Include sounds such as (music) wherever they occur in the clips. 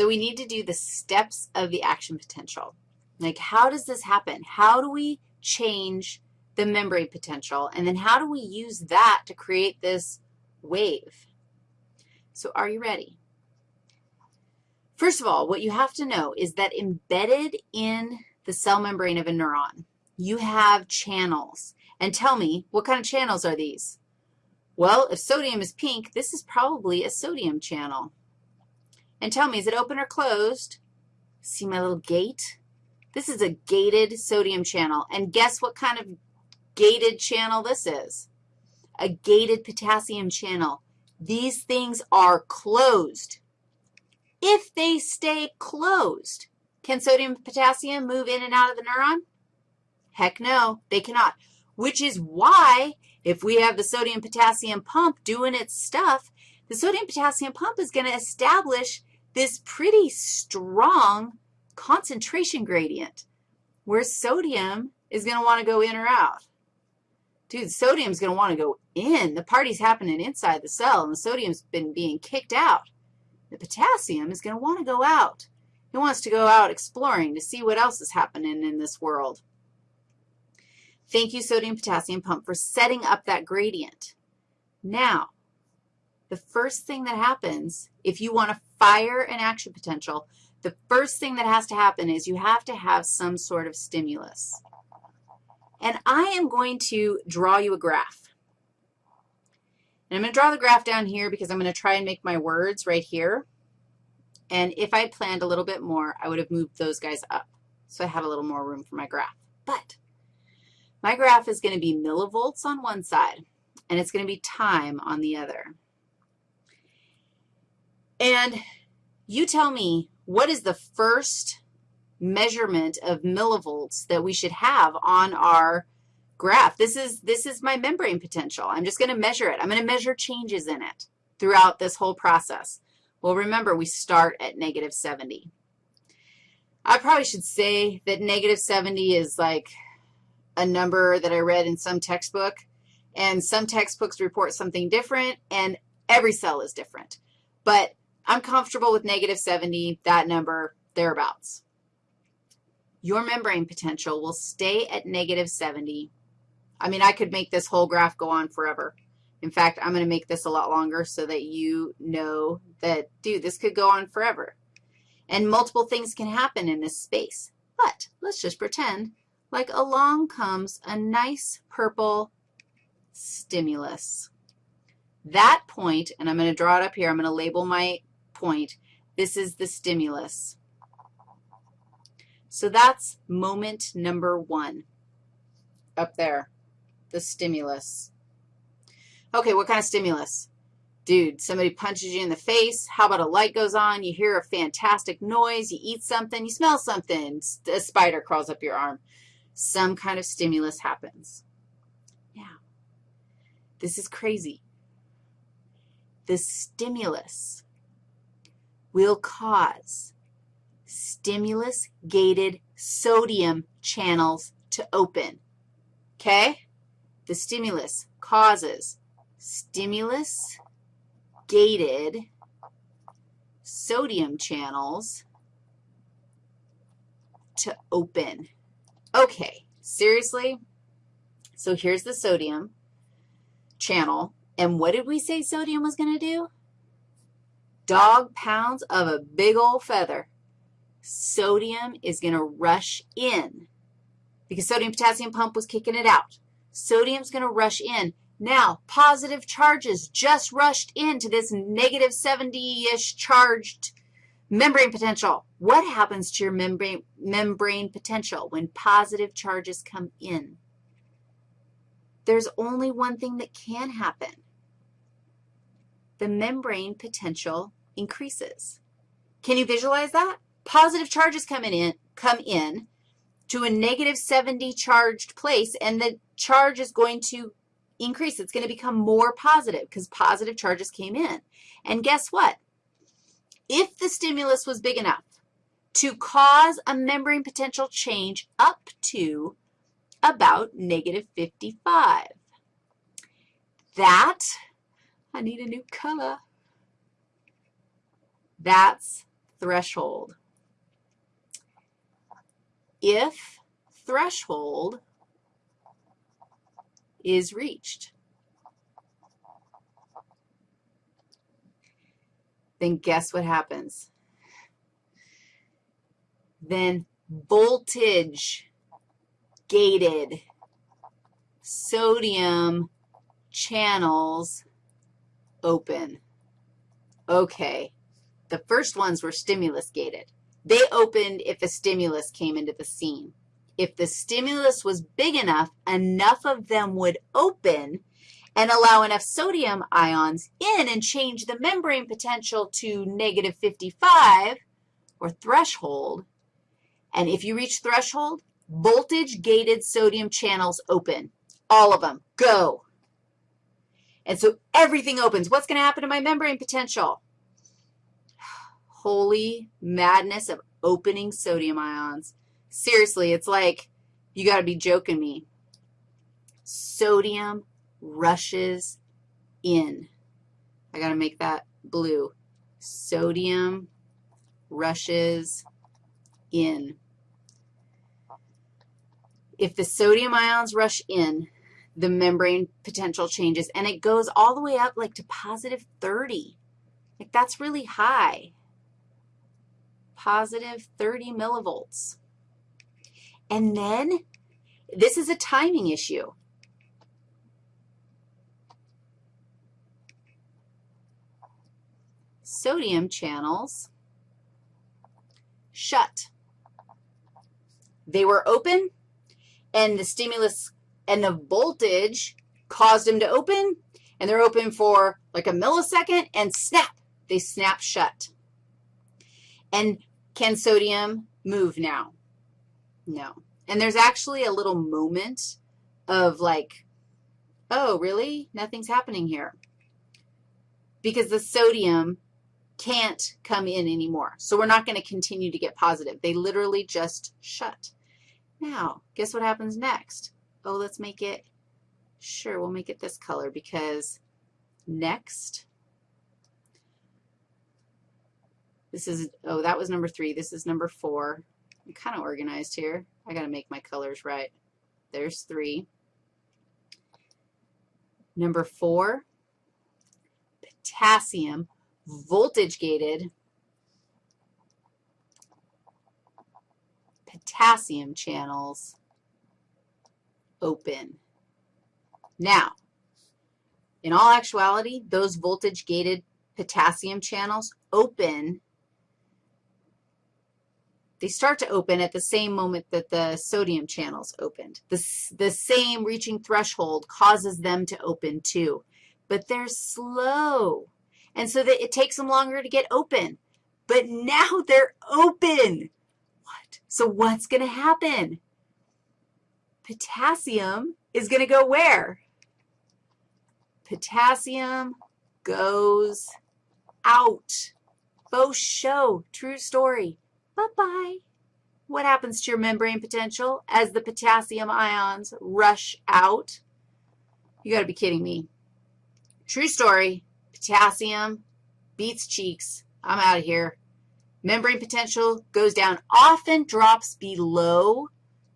So we need to do the steps of the action potential. Like how does this happen? How do we change the membrane potential? And then how do we use that to create this wave? So are you ready? First of all, what you have to know is that embedded in the cell membrane of a neuron, you have channels. And tell me, what kind of channels are these? Well, if sodium is pink, this is probably a sodium channel. And tell me, is it open or closed? See my little gate? This is a gated sodium channel. And guess what kind of gated channel this is? A gated potassium channel. These things are closed. If they stay closed, can sodium and potassium move in and out of the neuron? Heck no, they cannot, which is why if we have the sodium-potassium pump doing its stuff, the sodium-potassium pump is going to establish this pretty strong concentration gradient where sodium is going to want to go in or out. Dude, sodium's going to want to go in. The party's happening inside the cell, and the sodium's been being kicked out. The potassium is going to want to go out. It wants to go out exploring to see what else is happening in this world. Thank you, sodium-potassium pump, for setting up that gradient. Now, the first thing that happens, if you want to fire an action potential, the first thing that has to happen is you have to have some sort of stimulus. And I am going to draw you a graph. And I'm going to draw the graph down here because I'm going to try and make my words right here. And if I had planned a little bit more, I would have moved those guys up so I had a little more room for my graph. But my graph is going to be millivolts on one side, and it's going to be time on the other. And you tell me, what is the first measurement of millivolts that we should have on our graph? This is, this is my membrane potential. I'm just going to measure it. I'm going to measure changes in it throughout this whole process. Well, remember, we start at negative 70. I probably should say that negative 70 is like a number that I read in some textbook, and some textbooks report something different, and every cell is different. But I'm comfortable with negative 70, that number, thereabouts. Your membrane potential will stay at negative 70. I mean, I could make this whole graph go on forever. In fact, I'm going to make this a lot longer so that you know that, dude, this could go on forever. And multiple things can happen in this space. But let's just pretend like along comes a nice purple stimulus. That point, and I'm going to draw it up here. I'm going to label my point. This is the stimulus. So that's moment number one up there, the stimulus. Okay, what kind of stimulus? Dude, somebody punches you in the face. How about a light goes on? You hear a fantastic noise. You eat something. You smell something. A spider crawls up your arm some kind of stimulus happens. Now, this is crazy. The stimulus will cause stimulus-gated sodium channels to open, okay? The stimulus causes stimulus-gated sodium channels to open. Okay, seriously? So here's the sodium channel. And what did we say sodium was going to do? Dog pounds of a big old feather. Sodium is going to rush in because sodium-potassium pump was kicking it out. Sodium's going to rush in. Now, positive charges just rushed into this negative 70-ish charged membrane potential. What happens to your membrane, membrane potential when positive charges come in? There's only one thing that can happen. The membrane potential increases. Can you visualize that? Positive charges come in, come in to a negative 70 charged place, and the charge is going to increase. It's going to become more positive because positive charges came in. And guess what? If the stimulus was big enough, to cause a membrane potential change up to about negative 55. That, I need a new color. That's threshold. If threshold is reached, then guess what happens? Then voltage gated sodium channels open. Okay, the first ones were stimulus gated. They opened if a stimulus came into the scene. If the stimulus was big enough, enough of them would open and allow enough sodium ions in and change the membrane potential to negative 55 or threshold. And if you reach threshold, voltage-gated sodium channels open. All of them. Go. And so everything opens. What's going to happen to my membrane potential? Holy madness of opening sodium ions. Seriously, it's like you got to be joking me. Sodium rushes in. I got to make that blue. Sodium rushes in. If the sodium ions rush in, the membrane potential changes, and it goes all the way up like to positive 30. Like that's really high, positive 30 millivolts. And then this is a timing issue. Sodium channels shut. They were open, and the stimulus and the voltage caused them to open, and they're open for like a millisecond, and snap, they snap shut. And can sodium move now? No. And there's actually a little moment of like, oh, really? Nothing's happening here. Because the sodium can't come in anymore. So we're not going to continue to get positive. They literally just shut. Now, guess what happens next? oh, let's make it, sure, we'll make it this color because next, this is, oh, that was number three. This is number four. I'm kind of organized here. I got to make my colors right. There's three. Number four, potassium, voltage-gated potassium channels open. Now, in all actuality, those voltage-gated potassium channels open, they start to open at the same moment that the sodium channels opened. The, the same reaching threshold causes them to open too, but they're slow, and so that it takes them longer to get open. But now (laughs) they're open. What? So what's going to happen? potassium is going to go where? Potassium goes out. Faux show, true story. Bye-bye. What happens to your membrane potential as the potassium ions rush out? You got to be kidding me. True story, potassium beats cheeks. I'm out of here. Membrane potential goes down, often drops below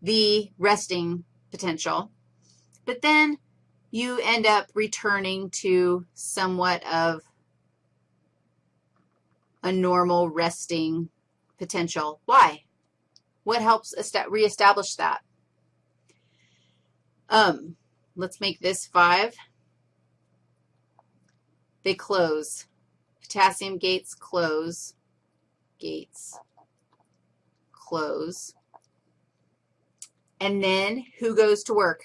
the resting potential. But then you end up returning to somewhat of a normal resting potential. Why? What helps reestablish that? Um, let's make this 5. They close. Potassium gates close. Gates close. And then who goes to work?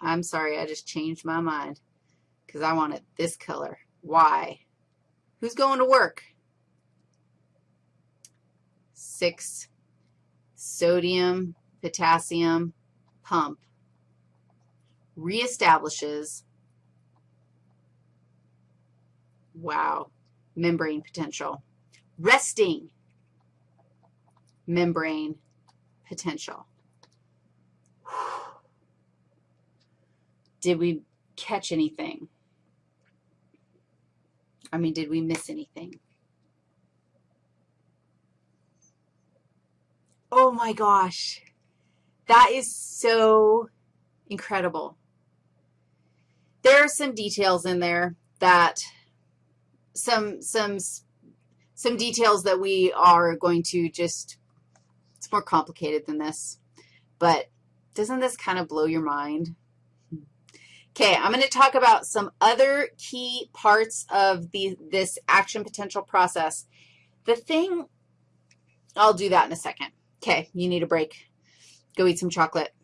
I'm sorry, I just changed my mind because I wanted this color. Why? Who's going to work? 6 sodium, potassium, pump reestablishes, wow, membrane potential. Resting membrane potential. Did we catch anything? I mean, did we miss anything? My gosh. That is so incredible. There are some details in there that, some, some, some details that we are going to just, it's more complicated than this, but doesn't this kind of blow your mind? Okay, I'm going to talk about some other key parts of the, this action potential process. The thing, I'll do that in a second. Okay, you need a break. Go eat some chocolate.